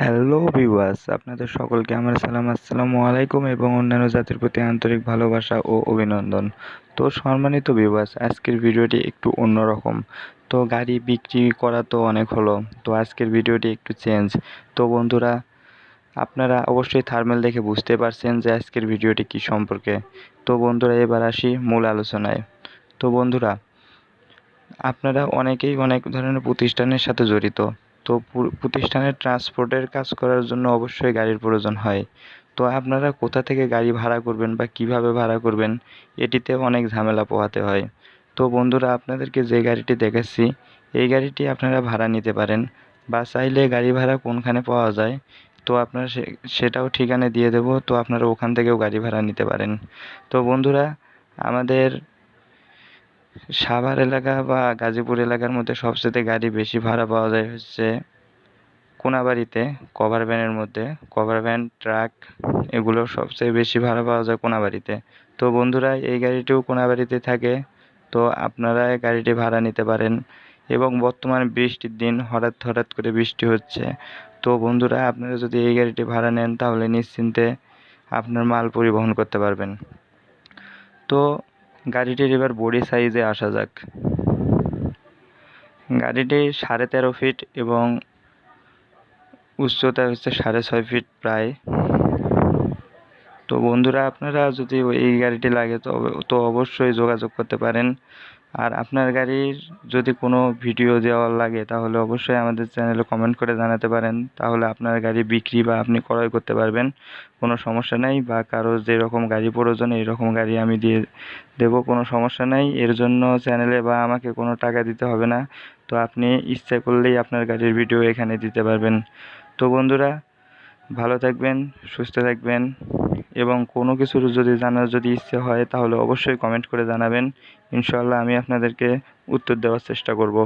Hello viewers আপনাদের সকলকে আমার সালাম, আসসালামু আলাইকুম এবং অন্যান্য জাতির প্রতি আন্তরিক ভালোবাসা ও অভিনন্দন। তো সম্মানিত ভিউয়ার্স আজকের ভিডিওটি একটু অন্যরকম। তো গাড়ি বিক্রি করা তো অনেক হলো, তো আজকের ভিডিওটি একটু চেঞ্জ তো বন্ধুরা, আপনারা অবশ্যই থার্মেল দেখে বুঝতে পারছেন যে আজকের ভিডিওটি কি সম্পর্কে। তো বন্ধুরা, এবার আসি মূল আলোচনায়। তো বন্ধুরা, আপনারা অনেকেই অনেক ধরনের প্রতিষ্ঠানের সাথে জড়িত। তো প্রতিষ্ঠানের ট্রান্সপোর্টের কাজ করার জন্য অবশ্যই গাড়ির প্রয়োজন হয়। তো আপনারা কোথা থেকে গাড়ি ভাড়া করবেন বা কীভাবে ভাড়া করবেন, এটিতে অনেক ঝামেলা পোহাতে হয়। তো বন্ধুরা, আপনাদেরকে যে গাড়িটি দেখাচ্ছি, এই গাড়িটি আপনারা ভাড়া নিতে পারেন বা চাইলে গাড়ি ভাড়া কোনখানে পাওয়া যায়, তো আপনারা সেটাও ঠিকানা দিয়ে দেবো, তো আপনারা ওখান থেকেও গাড়ি ভাড়া নিতে পারেন। তো বন্ধুরা, আমাদের সাভার এলাকা বা গাজীপুর এলাকার মধ্যে সবচেয়ে গাড়ি বেশি ভাড়া পাওয়া যায় হচ্ছে কোনাবাড়িতে কভার ভ্যানের মধ্যে। কভার ভ্যান ট্রাক এগুলো সবচেয়ে বেশি ভাড়া পাওয়া যায় কোনাবাড়িতে। তো বন্ধুরা, এই গাড়িটিও কোনাবাড়িতে থাকে। তো আপনারা গাড়িটি ভাড়া নিতে পারেন। এবং বর্তমান বৃষ্টির দিন হঠাৎ হঠাৎ করে বৃষ্টি হচ্ছে। তো বন্ধুরা, আপনারা যদি এই গাড়িটি ভাড়া নেন, তাহলে নিশ্চিন্তে আপনার মাল পরিবহন করতে পারবেন। তো গাড়িটির এবার বডি সাইজে আসা যাক। গাড়িটি সাড়ে তেরো ফিট এবং উচ্চতা হচ্ছে সাড়ে ছয় ফিট প্রায়। তো বন্ধুরা, আপনারা যদি এই গাড়িটি লাগে তো তো অবশ্যই যোগাযোগ করতে পারেন। আর আপনার গাড়ির যদি কোনো ভিডিও দেওয়ার লাগে, তাহলে অবশ্যই আমাদের চ্যানেলে কমেন্ট করে জানাতে পারেন। তাহলে আপনার গাড়ি বিক্রি বা আপনি ক্রয় করতে পারবেন, কোনো সমস্যা নেই। বা কারও যেরকম গাড়ি প্রয়োজন এইরকম গাড়ি আমি দিয়ে দেব, কোনো সমস্যা নেই। এর জন্য চ্যানেলে বা আমাকে কোনো টাকা দিতে হবে না। তো আপনি ইচ্ছা করলেই আপনার গাড়ির ভিডিও এখানে দিতে পারবেন। তো বন্ধুরা, ভালো থাকবেন, সুস্থ থাকবেন। এবং কোনো কিছুর যদি জানার যদি ইচ্ছে হয়, তাহলে অবশ্যই কমেন্ট করে জানাবেন। ইনশাল্লাহ আমি আপনাদেরকে উত্তর দেওয়ার চেষ্টা করব।